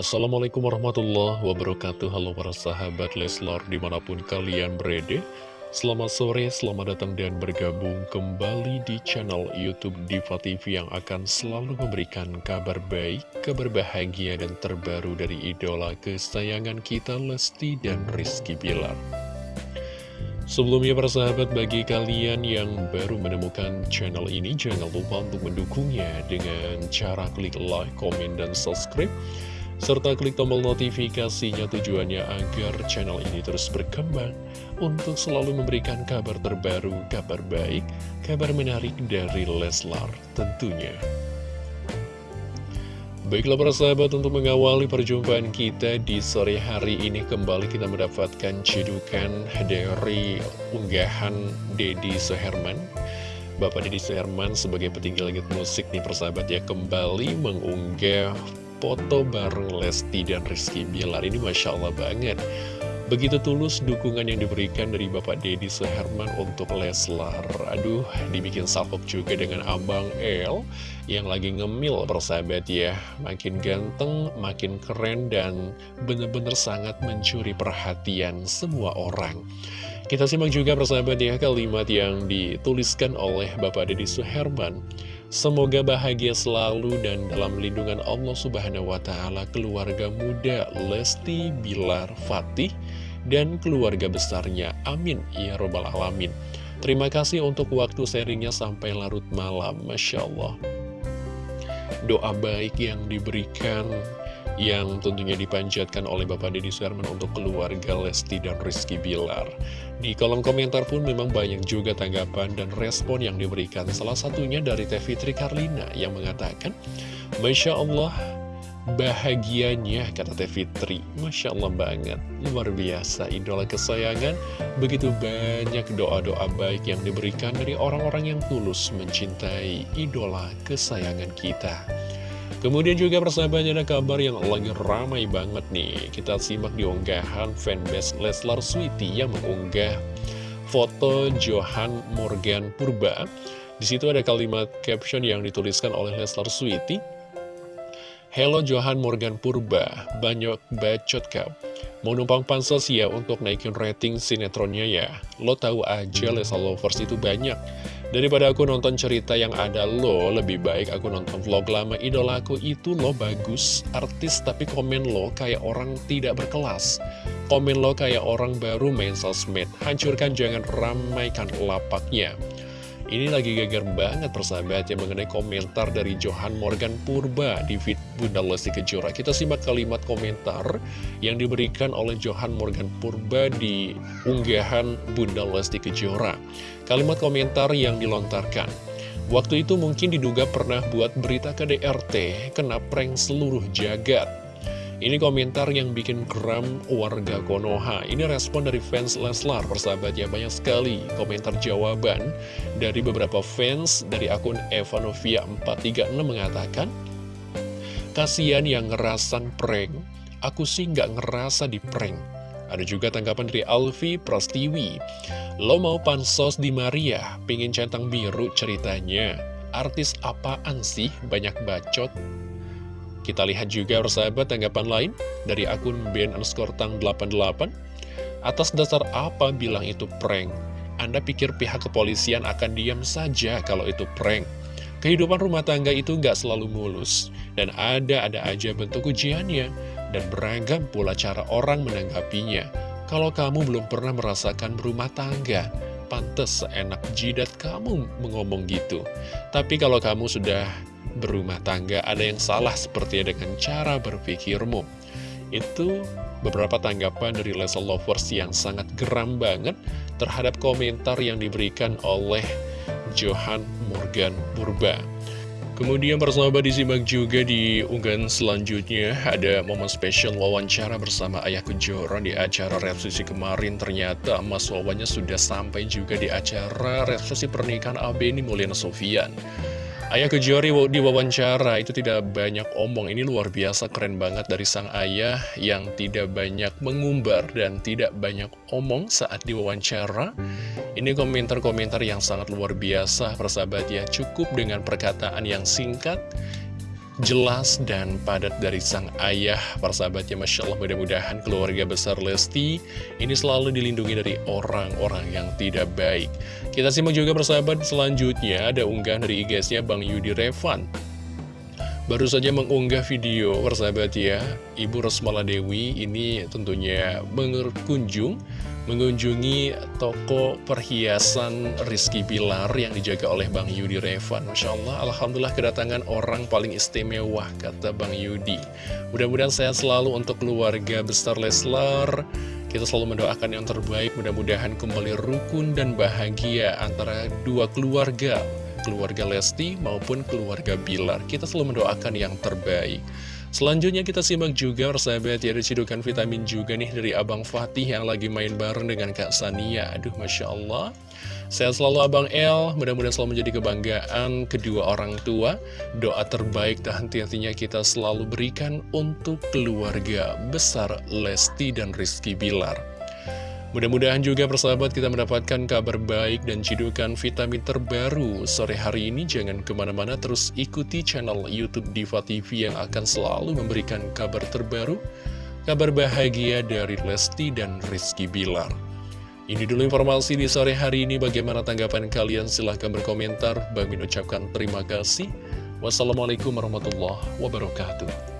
Assalamualaikum warahmatullahi wabarakatuh. Halo para sahabat Leslar di mana pun kalian berada. Selamat sore, selamat datang dan bergabung kembali di channel Youtube Diva TV Yang akan selalu memberikan kabar baik, kabar bahagia dan terbaru dari idola kesayangan kita Lesti dan Rizky Bilar. Sebelumnya para sahabat bagi kalian yang baru menemukan channel ini Jangan lupa untuk mendukungnya dengan cara klik like, komen, dan subscribe serta klik tombol notifikasinya tujuannya agar channel ini terus berkembang untuk selalu memberikan kabar terbaru, kabar baik, kabar menarik dari Leslar tentunya. Baiklah para sahabat untuk mengawali perjumpaan kita di sore hari ini kembali kita mendapatkan cedukan dari unggahan Dedi Seherman Bapak Dedi Seherman sebagai petinggi langit musik nih persahabat ya kembali mengunggah foto bareng Lesti dan Rizky Bilar. Ini Masya Allah banget. Begitu tulus dukungan yang diberikan dari Bapak Dedi Seherman untuk Leslar. Aduh, dibikin salpok juga dengan Abang El Yang lagi ngemil persahabat ya. Makin ganteng, makin keren dan bener-bener sangat mencuri perhatian semua orang. Kita simak juga persahabat ya kalimat yang dituliskan oleh Bapak Dedi Suherman Semoga bahagia selalu dan dalam lindungan Allah Subhanahu wa Ta'ala, keluarga muda Lesti Bilar Fatih, dan keluarga besarnya. Amin. Ya Robbal Alamin. Terima kasih untuk waktu sharingnya sampai larut malam. Masya Allah. Doa baik yang diberikan yang tentunya dipanjatkan oleh Bapak Deddy Suherman untuk keluarga Lesti dan Rizky Bilar. Di kolom komentar pun memang banyak juga tanggapan dan respon yang diberikan. Salah satunya dari Teh Fitri Karlina yang mengatakan, Masya Allah, bahagianya, kata Teh Fitri. Masya Allah banget, luar biasa, idola kesayangan. Begitu banyak doa-doa baik yang diberikan dari orang-orang yang tulus mencintai idola kesayangan kita. Kemudian juga persahabatnya ada kabar yang lagi ramai banget nih. Kita simak di unggahan fanbase Leslar Sweety yang mengunggah foto Johan Morgan Purba. Di situ ada kalimat caption yang dituliskan oleh Leslar Sweety Hello Johan Morgan Purba, banyak bacot kau Mau numpang pansos ya untuk naikin rating sinetronnya ya? Lo tahu aja Leslar Lovers itu banyak Daripada aku nonton cerita yang ada lo, lebih baik aku nonton vlog lama idolaku itu lo bagus, artis tapi komen lo kayak orang tidak berkelas. Komen lo kayak orang baru main sosmed, hancurkan jangan ramaikan lapaknya. Ini lagi geger banget persahabat yang mengenai komentar dari Johan Morgan Purba di feed Bunda Lesti Kejora. Kita simak kalimat komentar yang diberikan oleh Johan Morgan Purba di unggahan Bunda Lesti Kejora. Kalimat komentar yang dilontarkan. Waktu itu mungkin diduga pernah buat berita KDRT kena prank seluruh jagat. Ini komentar yang bikin geram warga Konoha. Ini respon dari fans Leslar, persahabat ya. Banyak sekali komentar jawaban dari beberapa fans dari akun Evanovia436 mengatakan, Kasian yang ngerasan prank, aku sih nggak ngerasa di prank. Ada juga tanggapan dari Alfi Prastiwi. Lo mau pansos di Maria, pingin centang biru ceritanya. Artis apaan sih banyak bacot? Kita lihat juga persahabat tanggapan lain dari akun Ben underscore tang 88 Atas dasar apa bilang itu prank? Anda pikir pihak kepolisian akan diam saja kalau itu prank? Kehidupan rumah tangga itu nggak selalu mulus Dan ada-ada aja bentuk ujiannya Dan beragam pula cara orang menanggapinya Kalau kamu belum pernah merasakan berumah tangga Pantes seenak jidat kamu mengomong gitu Tapi kalau kamu sudah berumah tangga ada yang salah seperti dengan cara berpikirmu. Itu beberapa tanggapan dari Leslie Lovers yang sangat geram banget terhadap komentar yang diberikan oleh Johan Morgan Purba. Kemudian persahabat disimak juga di unggahan selanjutnya ada momen spesial wawancara bersama Ayah Kejora di acara resepsi kemarin ternyata Mas Wawanya sudah sampai juga di acara resepsi pernikahan Abeni Mulyana Sofian. Ayah Kejori di wawancara itu tidak banyak omong. Ini luar biasa keren banget dari sang ayah Yang tidak banyak mengumbar dan tidak banyak omong saat diwawancara. Ini komentar-komentar yang sangat luar biasa persahabat ya. Cukup dengan perkataan yang singkat jelas dan padat dari sang ayah Persahabatnya Masya Allah. Mudah-mudahan keluarga besar Lesti ini selalu dilindungi dari orang-orang yang tidak baik. Kita simak juga persahabat selanjutnya ada unggahan dari IG-nya Bang Yudi Revan. Baru saja mengunggah video persahabat ya Ibu Rosmala Dewi ini tentunya berkunjung mengunjungi toko perhiasan Rizky Bilar yang dijaga oleh Bang Yudi Revan. Masya Allah, Alhamdulillah kedatangan orang paling istimewa, kata Bang Yudi. Mudah-mudahan sehat selalu untuk keluarga besar Leslar. Kita selalu mendoakan yang terbaik, mudah-mudahan kembali rukun dan bahagia antara dua keluarga, keluarga Lesti maupun keluarga Bilar. Kita selalu mendoakan yang terbaik. Selanjutnya kita simak juga persahabat ya ada vitamin juga nih dari Abang Fatih yang lagi main bareng dengan Kak Sania. Aduh Masya Allah. Sehat selalu Abang El, mudah-mudahan selalu menjadi kebanggaan kedua orang tua. Doa terbaik dan henti-hentinya kita selalu berikan untuk keluarga besar Lesti dan Rizky Bilar Mudah-mudahan juga persahabat kita mendapatkan kabar baik dan cidukan vitamin terbaru sore hari ini. Jangan ke mana-mana terus ikuti channel Youtube Diva TV yang akan selalu memberikan kabar terbaru, kabar bahagia dari Lesti dan Rizky Bilar. Ini dulu informasi di sore hari ini. Bagaimana tanggapan kalian? Silahkan berkomentar. Bagi ucapkan terima kasih. Wassalamualaikum warahmatullahi wabarakatuh.